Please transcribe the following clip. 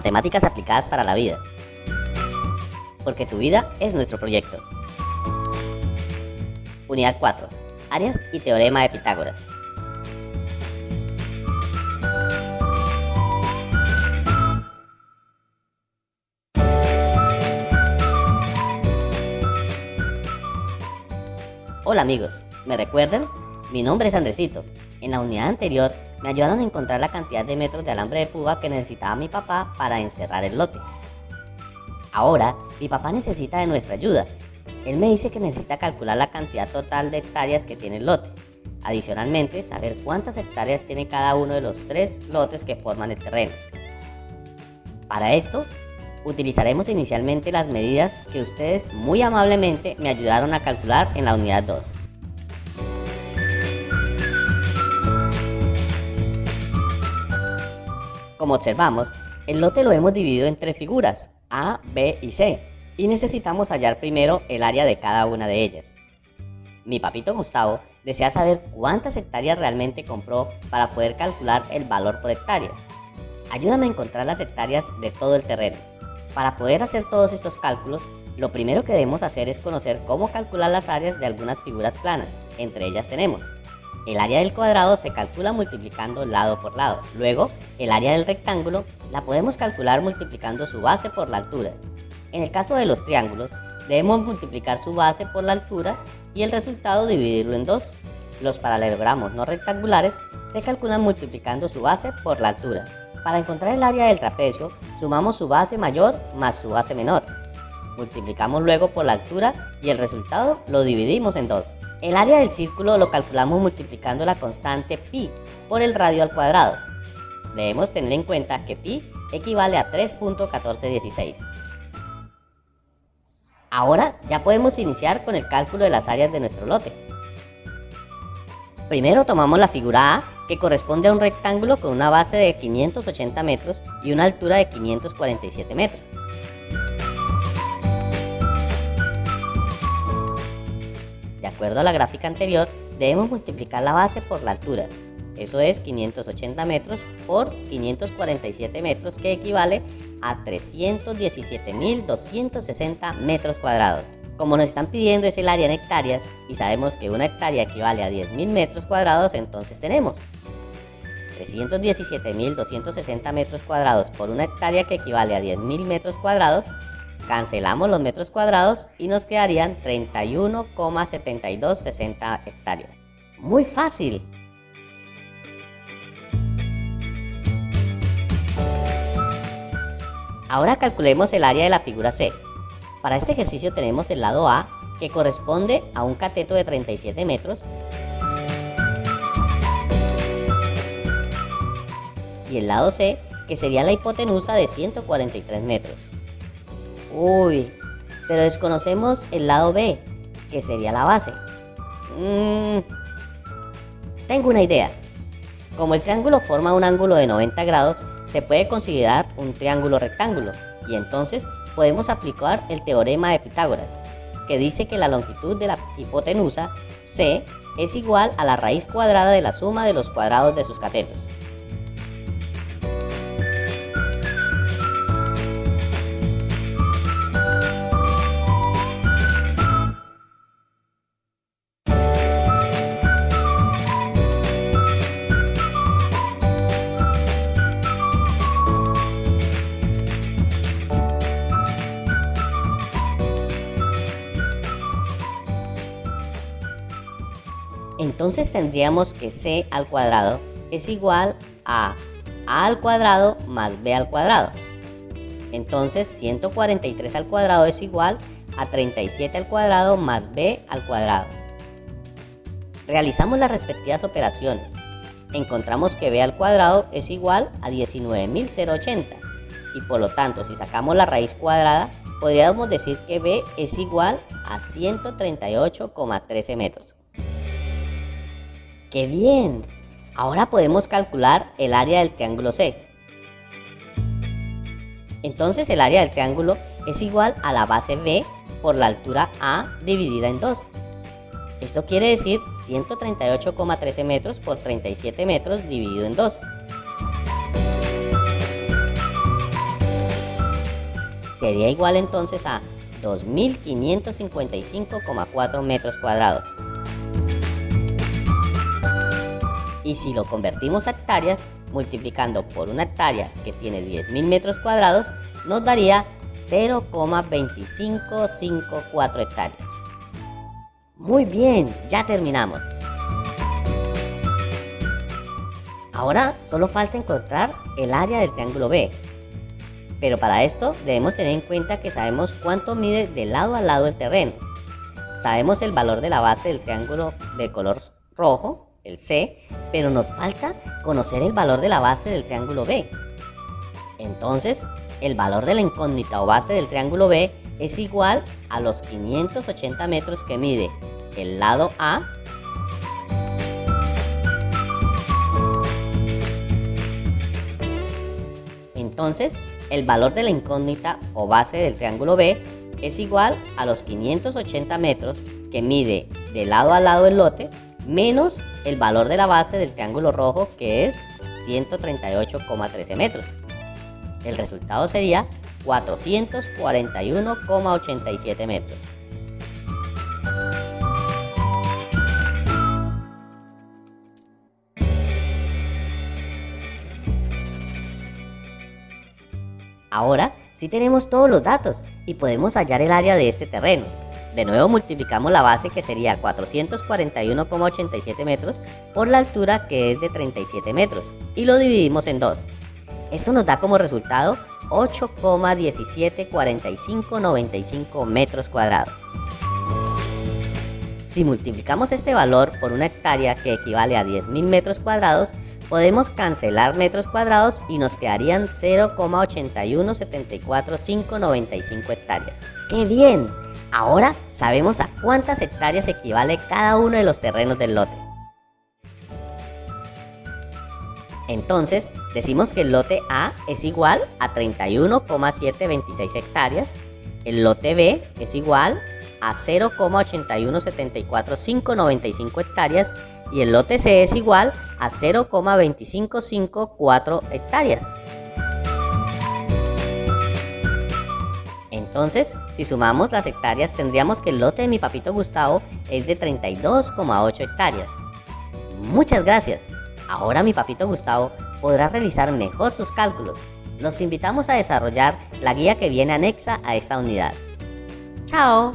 Matemáticas aplicadas para la vida. Porque tu vida es nuestro proyecto. Unidad 4. Áreas y teorema de Pitágoras. Hola amigos, ¿me recuerdan? Mi nombre es Andresito. En la unidad anterior me ayudaron a encontrar la cantidad de metros de alambre de púa que necesitaba mi papá para encerrar el lote. Ahora, mi papá necesita de nuestra ayuda. Él me dice que necesita calcular la cantidad total de hectáreas que tiene el lote. Adicionalmente, saber cuántas hectáreas tiene cada uno de los tres lotes que forman el terreno. Para esto, utilizaremos inicialmente las medidas que ustedes muy amablemente me ayudaron a calcular en la unidad 2. Como observamos, el lote lo hemos dividido en tres figuras, A, B y C, y necesitamos hallar primero el área de cada una de ellas. Mi papito Gustavo desea saber cuántas hectáreas realmente compró para poder calcular el valor por hectárea. Ayúdame a encontrar las hectáreas de todo el terreno. Para poder hacer todos estos cálculos, lo primero que debemos hacer es conocer cómo calcular las áreas de algunas figuras planas. Entre ellas tenemos el área del cuadrado se calcula multiplicando lado por lado. Luego, el área del rectángulo la podemos calcular multiplicando su base por la altura. En el caso de los triángulos, debemos multiplicar su base por la altura y el resultado dividirlo en dos. Los paralelogramos no rectangulares se calculan multiplicando su base por la altura. Para encontrar el área del trapecio, sumamos su base mayor más su base menor. Multiplicamos luego por la altura y el resultado lo dividimos en dos. El área del círculo lo calculamos multiplicando la constante pi por el radio al cuadrado. Debemos tener en cuenta que pi equivale a 3.1416. Ahora ya podemos iniciar con el cálculo de las áreas de nuestro lote. Primero tomamos la figura A, que corresponde a un rectángulo con una base de 580 metros y una altura de 547 metros. Acuerdo a la gráfica anterior, debemos multiplicar la base por la altura. Eso es 580 metros por 547 metros, que equivale a 317.260 metros cuadrados. Como nos están pidiendo es el área en hectáreas y sabemos que una hectárea equivale a 10.000 metros cuadrados, entonces tenemos 317.260 metros cuadrados por una hectárea que equivale a 10.000 metros cuadrados Cancelamos los metros cuadrados y nos quedarían 31,7260 hectáreas. Muy fácil. Ahora calculemos el área de la figura C. Para este ejercicio tenemos el lado A, que corresponde a un cateto de 37 metros, y el lado C, que sería la hipotenusa de 143 metros. Uy, pero desconocemos el lado B, que sería la base. Mm, tengo una idea. Como el triángulo forma un ángulo de 90 grados, se puede considerar un triángulo rectángulo y entonces podemos aplicar el teorema de Pitágoras, que dice que la longitud de la hipotenusa C es igual a la raíz cuadrada de la suma de los cuadrados de sus catetos. Entonces tendríamos que c al cuadrado es igual a a al cuadrado más b al cuadrado. Entonces 143 al cuadrado es igual a 37 al cuadrado más b al cuadrado. Realizamos las respectivas operaciones. Encontramos que b al cuadrado es igual a 19.080 y por lo tanto si sacamos la raíz cuadrada podríamos decir que b es igual a 138,13 metros. ¡Qué bien! Ahora podemos calcular el área del triángulo C. Entonces el área del triángulo es igual a la base B por la altura A dividida en 2. Esto quiere decir 138,13 metros por 37 metros dividido en 2. sería igual entonces a 2.555,4 metros cuadrados. Y si lo convertimos a hectáreas, multiplicando por una hectárea que tiene 10.000 metros cuadrados, nos daría 0,2554 hectáreas. Muy bien, ya terminamos. Ahora solo falta encontrar el área del triángulo B. Pero para esto debemos tener en cuenta que sabemos cuánto mide de lado a lado el terreno. Sabemos el valor de la base del triángulo de color rojo, C, pero nos falta conocer el valor de la base del triángulo B. Entonces, el valor de la incógnita o base del triángulo B es igual a los 580 metros que mide el lado A Entonces, el valor de la incógnita o base del triángulo B es igual a los 580 metros que mide de lado a lado el lote menos el valor de la base del triángulo rojo que es 138,13 metros. El resultado sería 441,87 metros. Ahora sí tenemos todos los datos y podemos hallar el área de este terreno. De nuevo multiplicamos la base que sería 441,87 metros por la altura que es de 37 metros y lo dividimos en dos. Esto nos da como resultado 8,174595 metros cuadrados. Si multiplicamos este valor por una hectárea que equivale a 10.000 metros cuadrados, podemos cancelar metros cuadrados y nos quedarían 0,8174595 hectáreas. ¡Qué bien! Ahora sabemos a cuántas hectáreas equivale cada uno de los terrenos del lote. Entonces, decimos que el lote A es igual a 31,726 hectáreas, el lote B es igual a 0,8174595 hectáreas y el lote C es igual a 0,2554 hectáreas. Entonces, si sumamos las hectáreas, tendríamos que el lote de mi papito Gustavo es de 32,8 hectáreas. Muchas gracias. Ahora mi papito Gustavo podrá realizar mejor sus cálculos. Los invitamos a desarrollar la guía que viene anexa a esta unidad. ¡Chao!